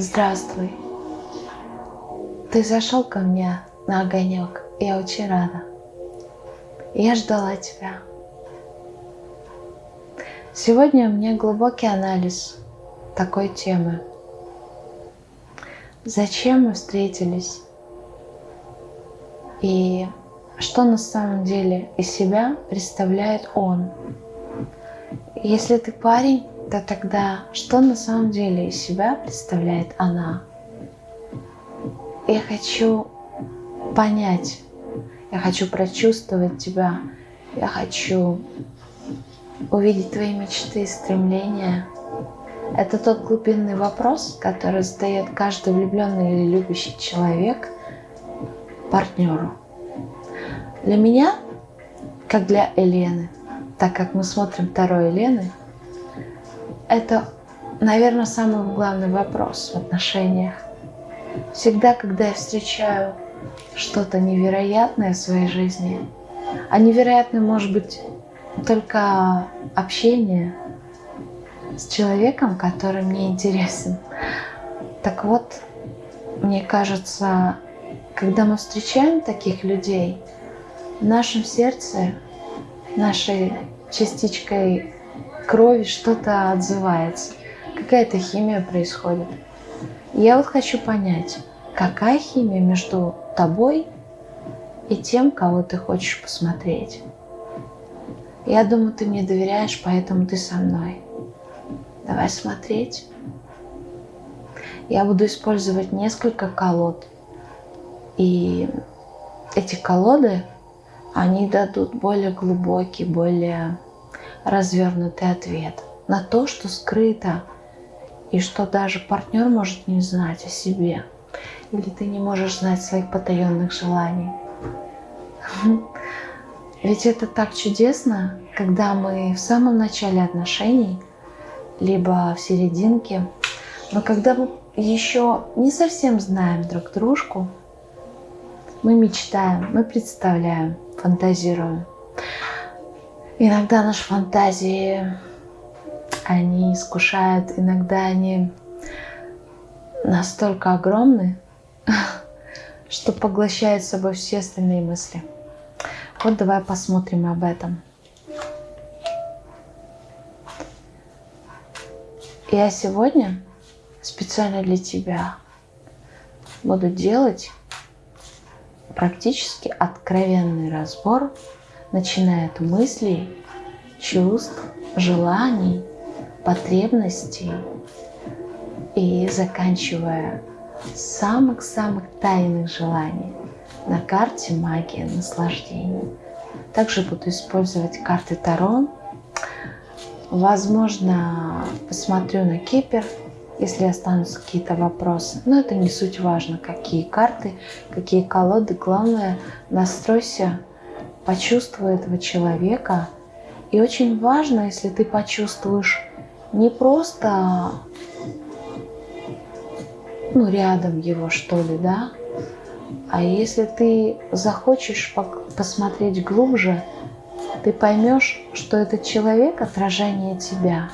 Здравствуй. Ты зашел ко мне на огонек. Я очень рада. Я ждала тебя. Сегодня у меня глубокий анализ такой темы. Зачем мы встретились? И что на самом деле из себя представляет он? Если ты парень, то тогда что на самом деле из себя представляет она? Я хочу понять, я хочу прочувствовать тебя, я хочу увидеть твои мечты и стремления. Это тот глубинный вопрос, который задает каждый влюбленный или любящий человек партнеру. Для меня, как для Елены, так как мы смотрим второй Елены, это, наверное, самый главный вопрос в отношениях. Всегда, когда я встречаю что-то невероятное в своей жизни, а невероятным может быть только общение с человеком, который мне интересен. Так вот, мне кажется, когда мы встречаем таких людей, в нашем сердце, нашей частичкой крови что-то отзывается, какая-то химия происходит. Я вот хочу понять, какая химия между тобой и тем, кого ты хочешь посмотреть. Я думаю, ты мне доверяешь, поэтому ты со мной. Давай смотреть. Я буду использовать несколько колод. И эти колоды, они дадут более глубокий, более развернутый ответ на то, что скрыто, и что даже партнер может не знать о себе. Или ты не можешь знать своих потаенных желаний. Ведь это так чудесно, когда мы в самом начале отношений, либо в серединке, но когда мы еще не совсем знаем друг дружку, мы мечтаем, мы представляем, фантазируем. Иногда наши фантазии, они искушают, иногда они настолько огромны, что поглощают собой все остальные мысли. Вот давай посмотрим об этом. Я сегодня специально для тебя буду делать практически откровенный разбор, начиная от мыслей, чувств, желаний, потребностей и заканчивая самых-самых тайных желаний на карте магия наслаждения. Также буду использовать карты Таро. Возможно, посмотрю на Кипер, если останутся какие-то вопросы. Но это не суть важно, какие карты, какие колоды. Главное, настройся, почувствуй этого человека. И очень важно, если ты почувствуешь не просто ну, рядом его, что ли, да, а если ты захочешь посмотреть глубже, ты поймешь, что этот человек – отражение тебя.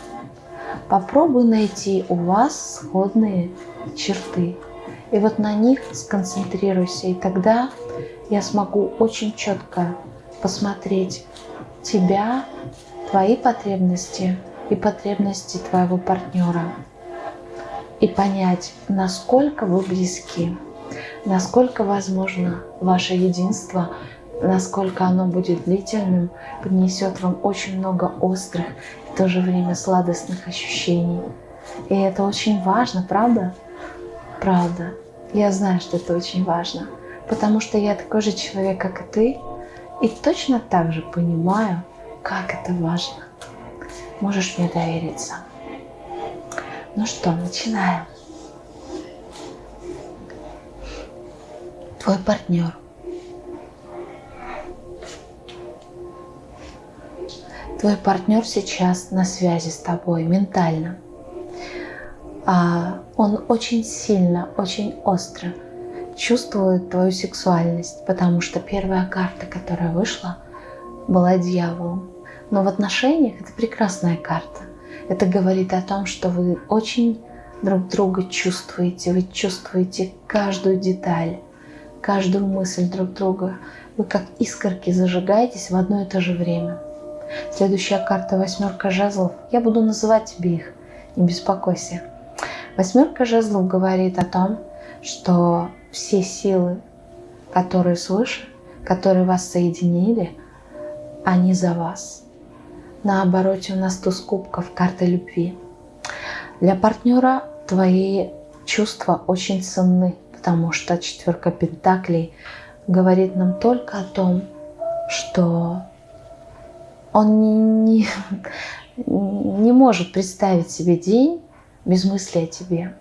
Попробуй найти у вас сходные черты. И вот на них сконцентрируйся, и тогда я смогу очень четко посмотреть тебя, твои потребности и потребности твоего партнера. И понять, насколько вы близки насколько возможно ваше единство, насколько оно будет длительным, принесет вам очень много острых и в то же время сладостных ощущений. И это очень важно, правда? Правда. Я знаю, что это очень важно, потому что я такой же человек, как и ты, и точно так же понимаю, как это важно. Можешь мне довериться. Ну что, начинаем. твой партнер. Твой партнер сейчас на связи с тобой ментально. А он очень сильно, очень остро чувствует твою сексуальность, потому что первая карта, которая вышла, была дьяволом. Но в отношениях это прекрасная карта. Это говорит о том, что вы очень друг друга чувствуете, вы чувствуете каждую деталь, каждую мысль друг друга. Вы как искорки зажигаетесь в одно и то же время. Следующая карта восьмерка жезлов. Я буду называть тебе их, не беспокойся. Восьмерка жезлов говорит о том, что все силы, которые свыше, которые вас соединили, они за вас. На обороте у нас туз кубков, карта любви. Для партнера твои чувства очень ценны, потому что четверка пентаклей говорит нам только о том, что он не, не может представить себе день без мысли о тебе.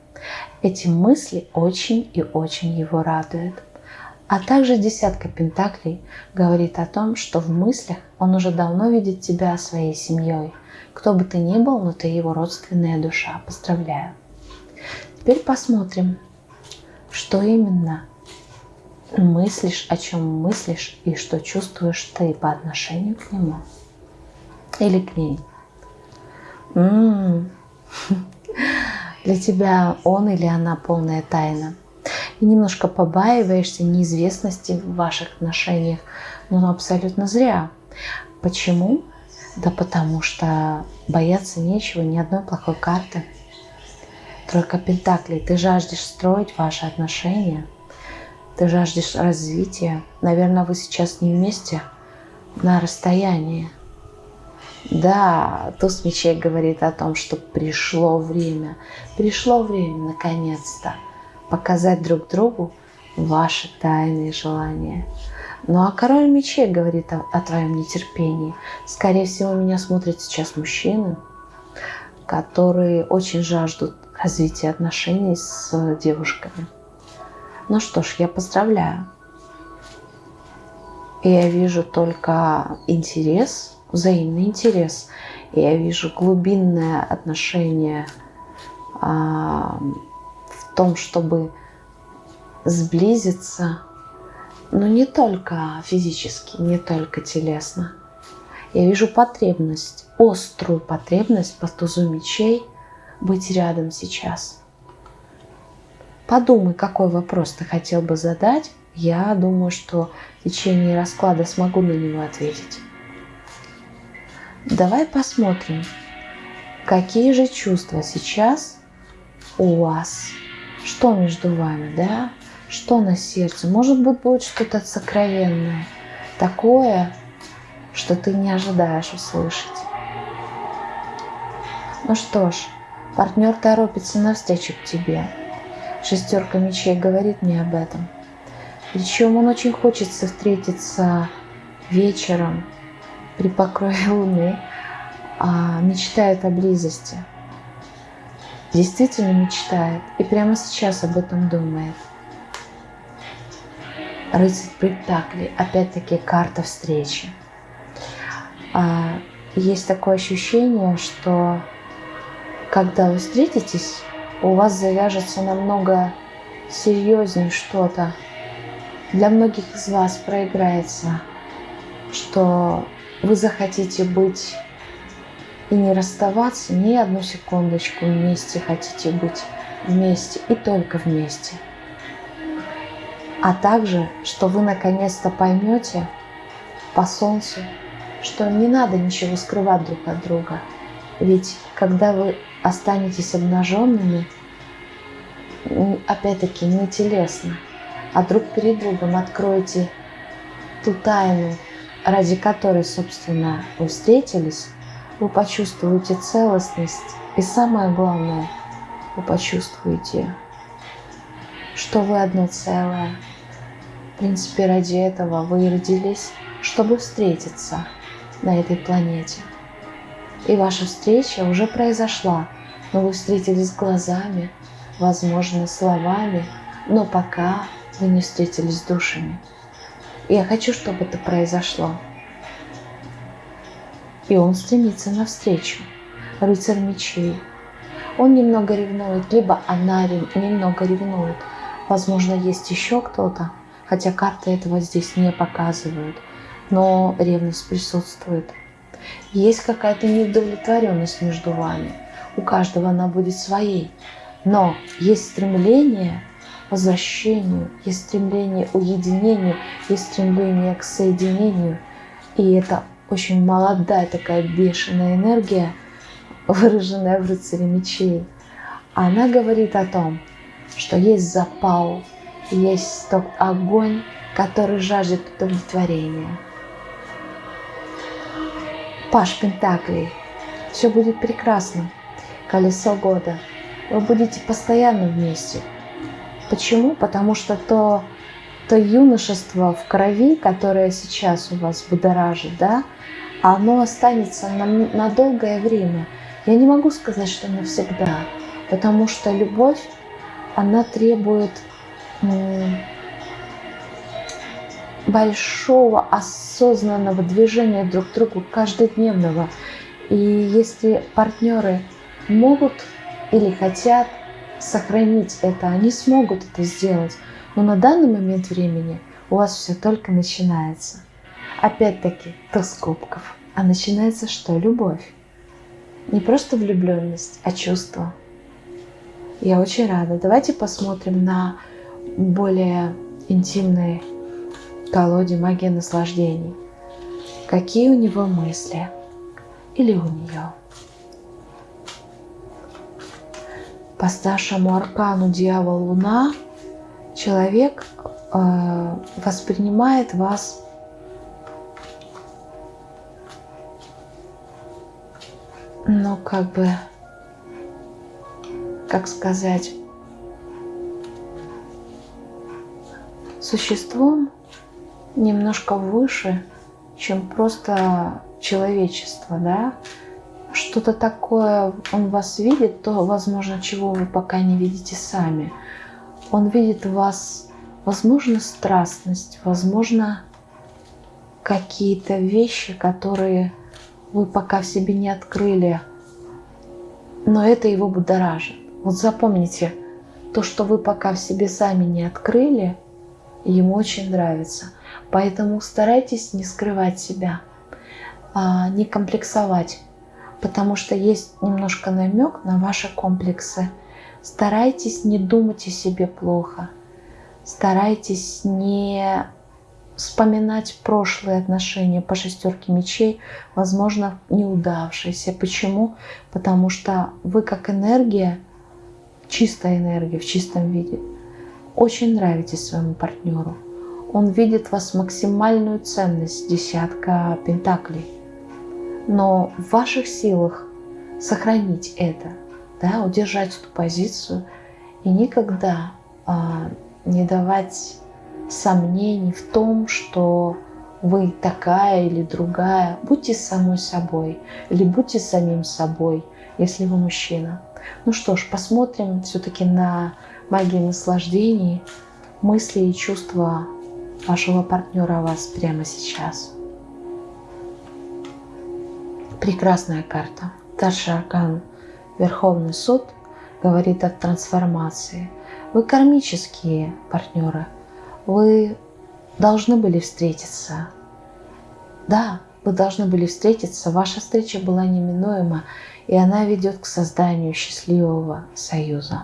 Эти мысли очень и очень его радуют. А также десятка пентаклей говорит о том, что в мыслях он уже давно видит тебя своей семьей. Кто бы ты ни был, но ты его родственная душа. Поздравляю. Теперь посмотрим, что именно мыслишь, о чем мыслишь и что чувствуешь ты по отношению к нему или к ней. М -м -м. Для тебя он или она полная тайна. И немножко побаиваешься неизвестности в ваших отношениях, но абсолютно зря. Почему? Да потому что бояться нечего, ни одной плохой карты. Тройка Пентаклей. Ты жаждешь строить ваши отношения. Ты жаждешь развития. Наверное, вы сейчас не вместе, на расстоянии. Да, туз мечей говорит о том, что пришло время. Пришло время, наконец-то, показать друг другу ваши тайные желания. Ну а король мечей говорит о, о твоем нетерпении. Скорее всего, меня смотрят сейчас мужчины, которые очень жаждут развития отношений с девушками. Ну что ж, я поздравляю. И я вижу только интерес взаимный интерес. Я вижу глубинное отношение а, в том, чтобы сблизиться, но не только физически, не только телесно. Я вижу потребность, острую потребность по тузу мечей быть рядом сейчас. Подумай, какой вопрос ты хотел бы задать. Я думаю, что в течение расклада смогу на него ответить. Давай посмотрим, какие же чувства сейчас у вас, что между вами, да, что на сердце. Может быть, будет что-то сокровенное, такое, что ты не ожидаешь услышать. Ну что ж, партнер торопится навстречу к тебе. Шестерка мечей говорит мне об этом. Причем он очень хочется встретиться вечером, при покрове луны а, мечтает о близости. Действительно мечтает и прямо сейчас об этом думает. Рыцарь Пентаклей, опять-таки карта встречи. А, есть такое ощущение, что когда вы встретитесь, у вас завяжется намного серьезнее что-то. Для многих из вас проиграется, что вы захотите быть и не расставаться ни одну секундочку вместе, хотите быть вместе и только вместе. А также, что вы наконец-то поймете по солнцу, что не надо ничего скрывать друг от друга. Ведь когда вы останетесь обнаженными, опять-таки не телесно, а друг перед другом откроете ту тайну, ради которой, собственно, вы встретились, вы почувствуете целостность. И самое главное, вы почувствуете, что вы одно целое. В принципе, ради этого вы и родились, чтобы встретиться на этой планете. И ваша встреча уже произошла, но вы встретились глазами, возможно, словами, но пока вы не встретились душами. Я хочу, чтобы это произошло. И он стремится навстречу. Рыцарь мечей. Он немного ревнует, либо она немного ревнует. Возможно, есть еще кто-то, хотя карты этого здесь не показывают. Но ревность присутствует. Есть какая-то неудовлетворенность между вами. У каждого она будет своей. Но есть стремление возвращению, есть стремление уединению, есть стремление к соединению. И это очень молодая такая бешеная энергия, выраженная в рыцаре мечей. Она говорит о том, что есть запал, есть тот огонь, который жаждет удовлетворения. Паш Пентаклей. Все будет прекрасно. Колесо года. Вы будете постоянно вместе. Почему? Потому что то, то юношество в крови, которое сейчас у вас будоражит, да, оно останется на, на долгое время. Я не могу сказать, что навсегда, потому что любовь, она требует большого осознанного движения друг к другу, каждодневного. И если партнеры могут или хотят сохранить это, они смогут это сделать. Но на данный момент времени у вас все только начинается. Опять-таки, туз кубков. А начинается что? Любовь. Не просто влюбленность, а чувство. Я очень рада. Давайте посмотрим на более интимные колоде магии наслаждений. Какие у него мысли или у нее. По старшему аркану Дьявол Луна. Человек э, воспринимает вас ну как бы как сказать существом немножко выше, чем просто человечество, да, что-то такое он вас видит, то, возможно, чего вы пока не видите сами. Он видит в вас, возможно, страстность, возможно, какие-то вещи, которые вы пока в себе не открыли, но это его будоражит. Вот запомните, то, что вы пока в себе сами не открыли, ему очень нравится – Поэтому старайтесь не скрывать себя, а, не комплексовать, потому что есть немножко намек на ваши комплексы. Старайтесь не думать о себе плохо, старайтесь не вспоминать прошлые отношения по шестерке мечей, возможно, неудавшиеся. Почему? Потому что вы как энергия, чистая энергия в чистом виде, очень нравитесь своему партнеру он видит в вас максимальную ценность десятка пентаклей. Но в ваших силах сохранить это, да, удержать эту позицию и никогда а, не давать сомнений в том, что вы такая или другая. Будьте самой собой или будьте самим собой, если вы мужчина. Ну что ж, посмотрим все-таки на магию наслаждений, мысли и чувства вашего партнера вас прямо сейчас. Прекрасная карта. Старший Верховный суд говорит о трансформации. Вы кармические партнеры. Вы должны были встретиться. Да, вы должны были встретиться. Ваша встреча была неминуема, и она ведет к созданию счастливого союза.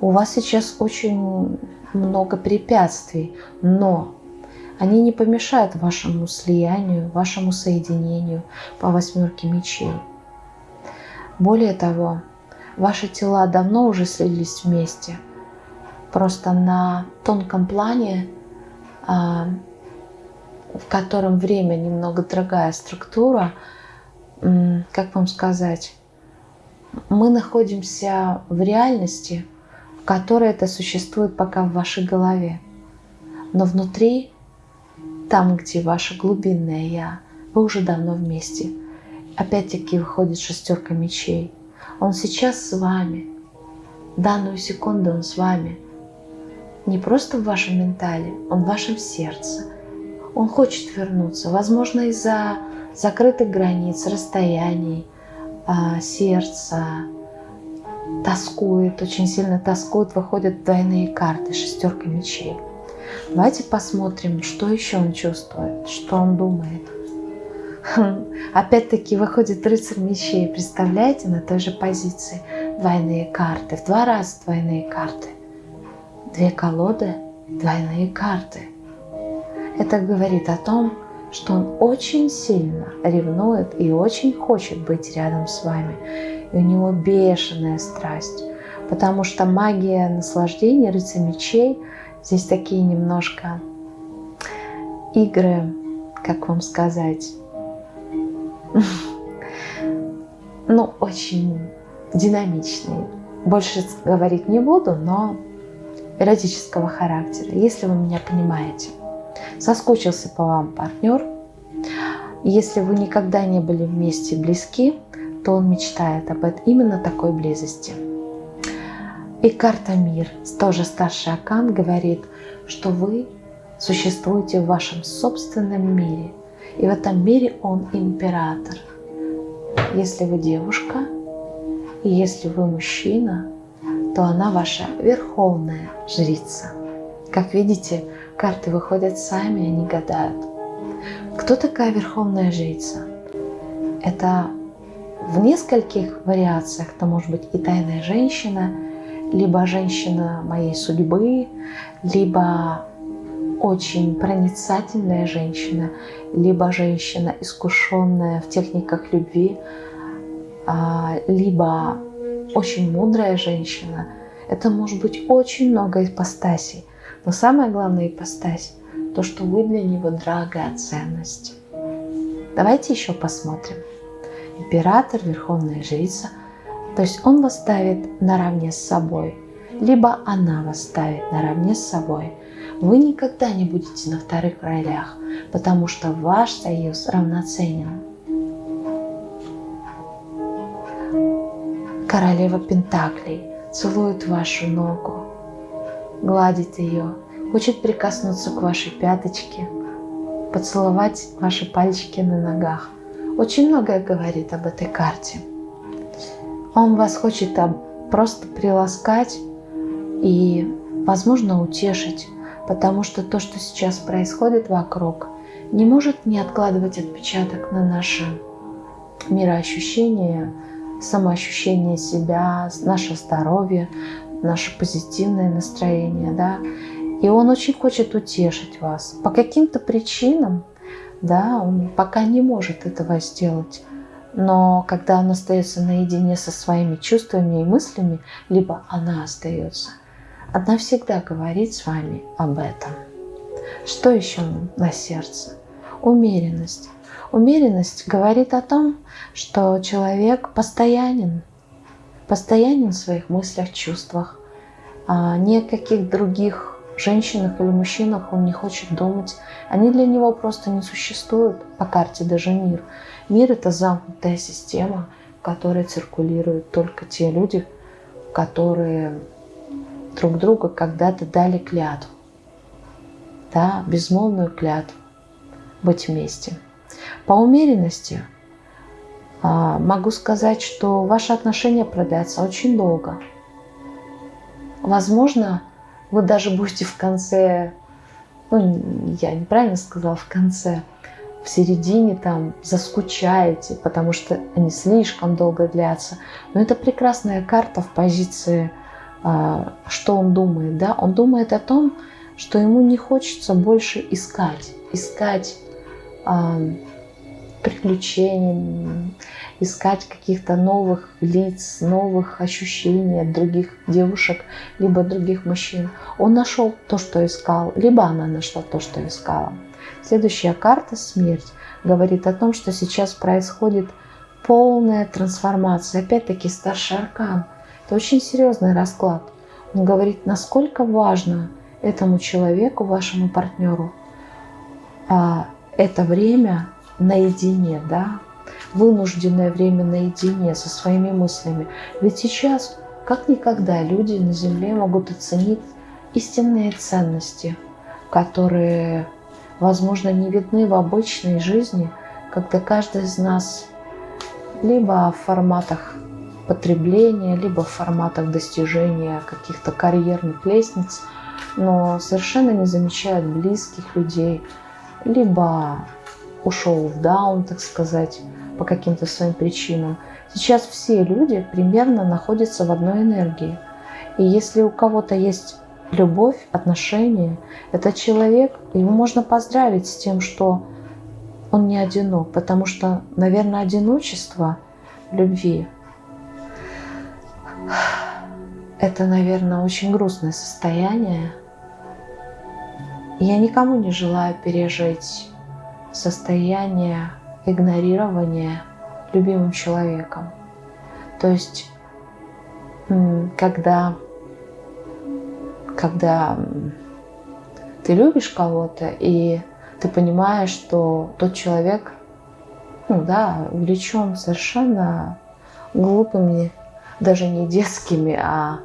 У вас сейчас очень много препятствий, но они не помешают вашему слиянию, вашему соединению по восьмерке мечей. Более того, ваши тела давно уже слились вместе. Просто на тонком плане, а, в котором время немного другая структура, как вам сказать, мы находимся в реальности – которое это существует пока в вашей голове. Но внутри, там, где ваше глубинное «я», вы уже давно вместе. Опять-таки выходит шестерка мечей. Он сейчас с вами. Данную секунду он с вами. Не просто в вашем ментале, он в вашем сердце. Он хочет вернуться, возможно, из-за закрытых границ, расстояний, а, сердца, тоскует, очень сильно тоскует, выходят двойные карты, шестерка мечей. Давайте посмотрим, что еще он чувствует, что он думает. Опять-таки выходит рыцарь мечей, представляете, на той же позиции. двойные карты, в два раза двойные карты. Две колоды, двойные карты. Это говорит о том, что он очень сильно ревнует и очень хочет быть рядом с вами. И у него бешеная страсть. Потому что магия наслаждения, рыцарь мечей, здесь такие немножко игры, как вам сказать, ну, очень динамичные. Больше говорить не буду, но эротического характера, если вы меня понимаете. Соскучился по вам партнер. Если вы никогда не были вместе близки, то он мечтает об этом, именно такой близости. И карта Мир, тоже старший Акан, говорит, что вы существуете в вашем собственном мире. И в этом мире он император. Если вы девушка, и если вы мужчина, то она ваша верховная жрица. Как видите, карты выходят сами, они гадают. Кто такая верховная жрица? Это в нескольких вариациях. Это может быть и тайная женщина, либо женщина моей судьбы, либо очень проницательная женщина, либо женщина, искушенная в техниках любви, а, либо очень мудрая женщина. Это может быть очень много ипостасей. Но самая главная ипостась – то, что вы для него драгоценность. Давайте еще посмотрим. Император, верховная жрица. То есть он вас ставит наравне с собой, либо она вас ставит наравне с собой. Вы никогда не будете на вторых ролях, потому что ваш союз равноценен. Королева Пентаклей целует вашу ногу, гладит ее, хочет прикоснуться к вашей пяточке, поцеловать ваши пальчики на ногах. Очень многое говорит об этой карте. Он вас хочет просто приласкать и, возможно, утешить, потому что то, что сейчас происходит вокруг, не может не откладывать отпечаток на наше мироощущение, самоощущение себя, наше здоровье, наше позитивное настроение, да. И он очень хочет утешить вас. По каким-то причинам, да, он пока не может этого сделать. Но когда он остается наедине со своими чувствами и мыслями, либо она остается, она всегда говорит с вами об этом. Что еще на сердце? Умеренность. Умеренность говорит о том, что человек постоянен, постоянен в своих мыслях, чувствах. А ни о каких других женщинах или мужчинах он не хочет думать. Они для него просто не существуют по карте даже мир. Мир – это замкнутая система, в которой циркулируют только те люди, которые друг друга когда-то дали клятву. Да, безмолвную клятву быть вместе. По умеренности а, могу сказать, что ваши отношения продлятся очень долго. Возможно, вы даже будете в конце, ну, я неправильно сказала, в конце, в середине там заскучаете, потому что они слишком долго длятся. Но это прекрасная карта в позиции, а, что он думает. Да? Он думает о том, что ему не хочется больше искать, искать приключений, искать каких-то новых лиц, новых ощущений от других девушек, либо других мужчин. Он нашел то, что искал, либо она нашла то, что искала. Следующая карта «Смерть» говорит о том, что сейчас происходит полная трансформация. Опять-таки старший аркан. Это очень серьезный расклад. Он говорит, насколько важно этому человеку, вашему партнеру, а, это время наедине, да, вынужденное время наедине со своими мыслями. Ведь сейчас, как никогда, люди на Земле могут оценить истинные ценности, которые, возможно, не видны в обычной жизни, когда каждый из нас либо в форматах потребления, либо в форматах достижения каких-то карьерных лестниц, но совершенно не замечает близких людей, либо ушел в даун, так сказать, по каким-то своим причинам, Сейчас все люди примерно находятся в одной энергии. И если у кого-то есть любовь, отношения, этот человек, его можно поздравить с тем, что он не одинок, потому что, наверное, одиночество любви – это, наверное, очень грустное состояние. Я никому не желаю пережить состояние игнорирования любимым человеком. То есть, когда, когда ты любишь кого-то, и ты понимаешь, что тот человек, ну да, увлечен совершенно глупыми, даже не детскими, а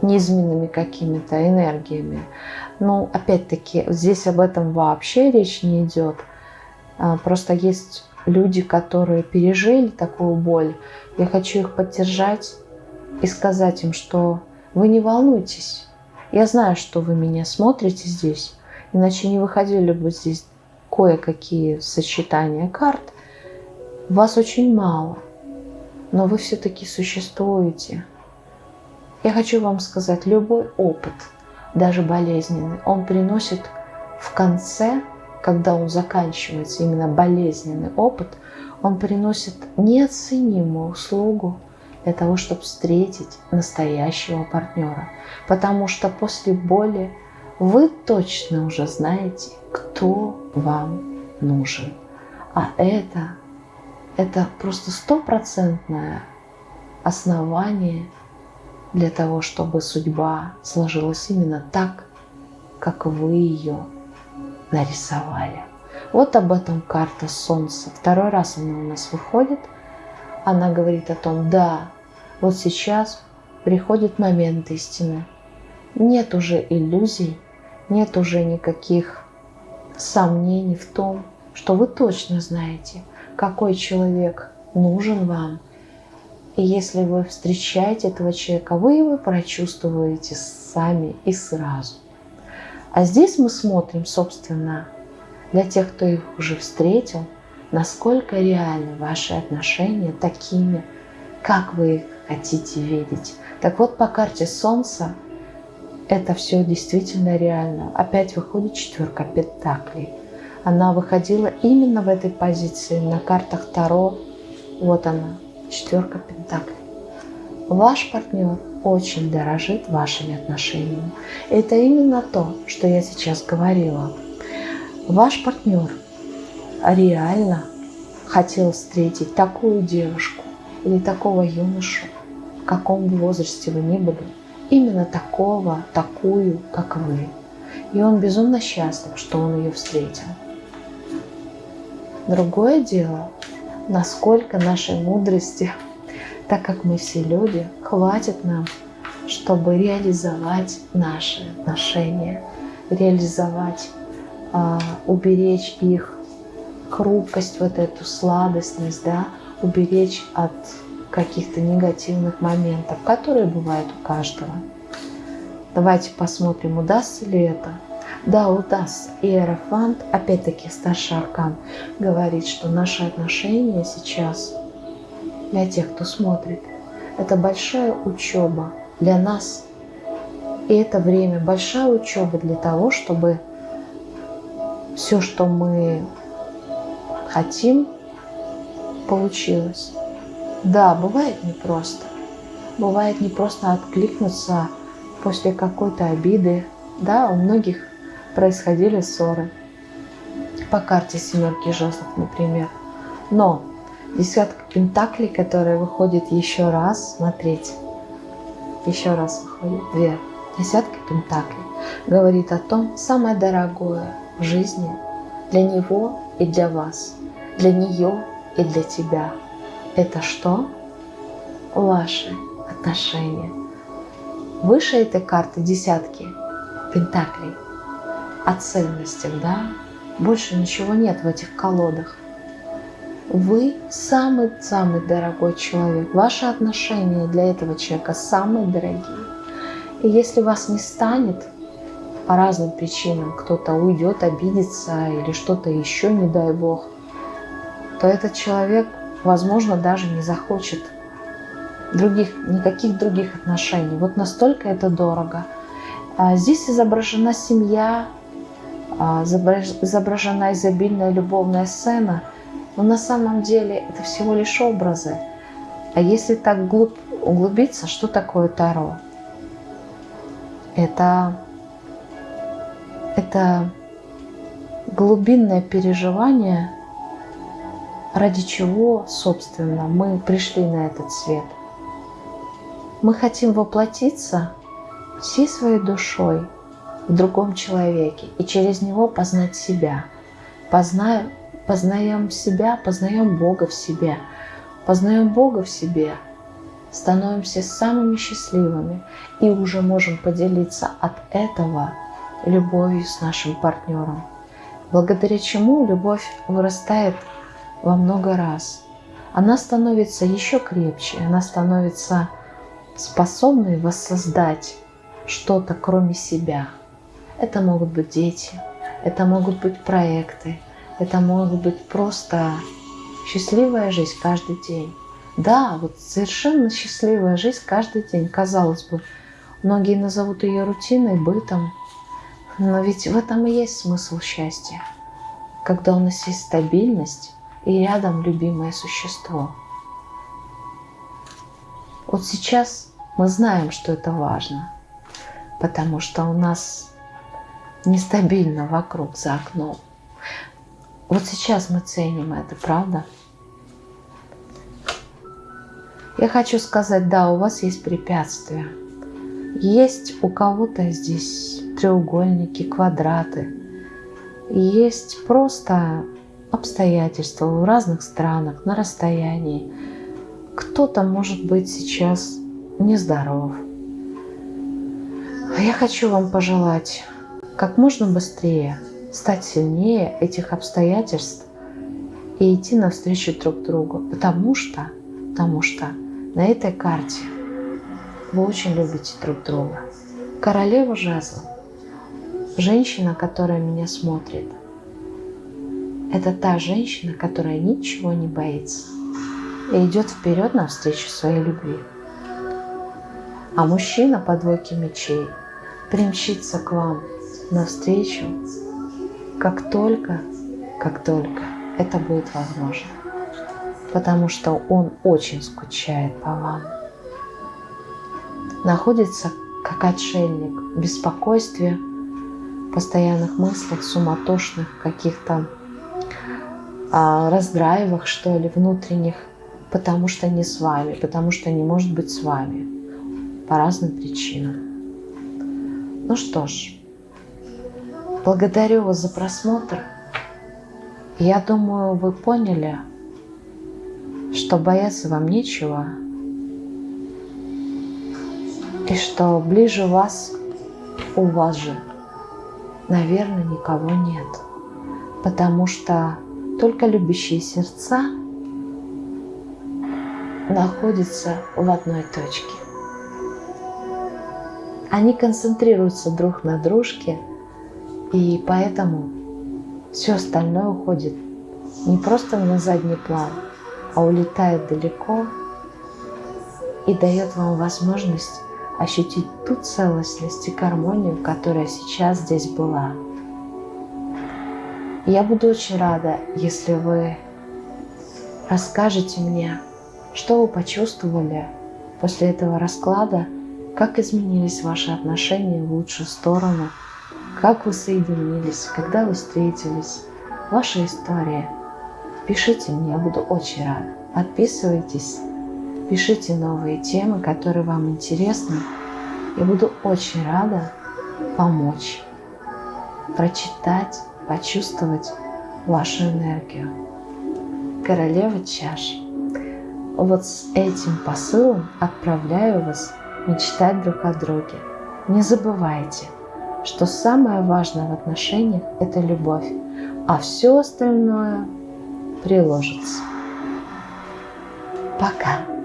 низменными какими-то энергиями. Ну, опять-таки, здесь об этом вообще речь не идет. А, просто есть люди, которые пережили такую боль. Я хочу их поддержать и сказать им, что вы не волнуйтесь. Я знаю, что вы меня смотрите здесь, иначе не выходили бы здесь кое-какие сочетания карт. Вас очень мало, но вы все-таки существуете. Я хочу вам сказать, любой опыт, даже болезненный, он приносит в конце когда он заканчивается, именно болезненный опыт, он приносит неоценимую услугу для того, чтобы встретить настоящего партнера. Потому что после боли вы точно уже знаете, кто вам нужен. А это, это просто стопроцентное основание для того, чтобы судьба сложилась именно так, как вы ее нарисовали. Вот об этом карта Солнца. Второй раз она у нас выходит. Она говорит о том, да, вот сейчас приходит момент истины. Нет уже иллюзий, нет уже никаких сомнений в том, что вы точно знаете, какой человек нужен вам. И если вы встречаете этого человека, вы его прочувствуете сами и сразу. А здесь мы смотрим, собственно, для тех, кто их уже встретил, насколько реальны ваши отношения такими, как вы их хотите видеть. Так вот, по карте Солнца это все действительно реально. Опять выходит четверка пентаклей. Она выходила именно в этой позиции на картах Таро. Вот она, четверка пентаклей. Ваш партнер очень дорожит вашими отношениями. Это именно то, что я сейчас говорила. Ваш партнер реально хотел встретить такую девушку или такого юношу, в каком возрасте вы ни были, именно такого, такую, как вы. И он безумно счастлив, что он ее встретил. Другое дело, насколько нашей мудрости – так как мы все люди, хватит нам, чтобы реализовать наши отношения, реализовать, э, уберечь их хрупкость, вот эту сладостность, да, уберечь от каких-то негативных моментов, которые бывают у каждого. Давайте посмотрим, удастся ли это. Да, удастся. И Аэрофант, опять-таки старший аркан, говорит, что наши отношения сейчас для тех, кто смотрит. Это большая учеба для нас. И это время большая учеба для того, чтобы все, что мы хотим, получилось. Да, бывает непросто. Бывает непросто откликнуться после какой-то обиды. Да, у многих происходили ссоры. По карте семерки жезлов, например. Но Десятка пентаклей, которая выходит еще раз, смотрите, еще раз выходит, две. Десятка пентаклей говорит о том, самое дорогое в жизни для него и для вас, для нее и для тебя. Это что? Ваши отношения. Выше этой карты десятки пентаклей о ценностях, да? Больше ничего нет в этих колодах. Вы самый-самый дорогой человек. Ваши отношения для этого человека самые дорогие. И если вас не станет по разным причинам, кто-то уйдет, обидится или что-то еще, не дай бог, то этот человек возможно, даже не захочет других, никаких других отношений. Вот настолько это дорого. А здесь изображена семья, а, изображена изобильная любовная сцена, но на самом деле это всего лишь образы. А если так глуб, углубиться, что такое Таро? Это, это глубинное переживание, ради чего, собственно, мы пришли на этот свет. Мы хотим воплотиться всей своей душой в другом человеке и через него познать себя. Познаем, познаем себя, познаем Бога в себе. Познаем Бога в себе, становимся самыми счастливыми и уже можем поделиться от этого любовью с нашим партнером. Благодаря чему любовь вырастает во много раз. Она становится еще крепче, она становится способной воссоздать что-то кроме себя. Это могут быть дети, это могут быть проекты, это могут быть просто счастливая жизнь каждый день. Да, вот совершенно счастливая жизнь каждый день, казалось бы. Многие назовут ее рутиной, бытом. Но ведь в этом и есть смысл счастья. Когда у нас есть стабильность и рядом любимое существо. Вот сейчас мы знаем, что это важно, потому что у нас нестабильно вокруг, за окном. Вот сейчас мы ценим это, правда? Я хочу сказать, да, у вас есть препятствия. Есть у кого-то здесь треугольники, квадраты. Есть просто обстоятельства в разных странах, на расстоянии. Кто-то может быть сейчас нездоров. Я хочу вам пожелать как можно быстрее стать сильнее этих обстоятельств и идти навстречу друг другу, потому что, потому что на этой карте вы очень любите друг друга. Королева жезлов, женщина, которая меня смотрит, это та женщина, которая ничего не боится и идет вперед навстречу своей любви а мужчина по двойке мечей примчится к вам навстречу, как только, как только это будет возможно. Потому что он очень скучает по вам. Находится как отшельник в беспокойстве, постоянных мыслях, суматошных, каких-то а, раздраивах, что ли, внутренних, потому что не с вами, потому что не может быть с вами по разным причинам. Ну что ж, благодарю вас за просмотр. Я думаю, вы поняли, что бояться вам нечего, и что ближе вас у вас же, наверное, никого нет, потому что только любящие сердца находятся в одной точке. Они концентрируются друг на дружке, и поэтому все остальное уходит не просто на задний план, а улетает далеко и дает вам возможность ощутить ту целостность и гармонию, которая сейчас здесь была. Я буду очень рада, если вы расскажете мне, что вы почувствовали после этого расклада – как изменились ваши отношения в лучшую сторону? Как вы соединились? Когда вы встретились? Ваша история. Пишите мне, я буду очень рада. Подписывайтесь, пишите новые темы, которые вам интересны. Я буду очень рада помочь, прочитать, почувствовать вашу энергию. Королева чаш. Вот с этим посылом отправляю вас мечтать друг о друге. Не забывайте, что самое важное в отношениях – это любовь, а все остальное приложится. Пока!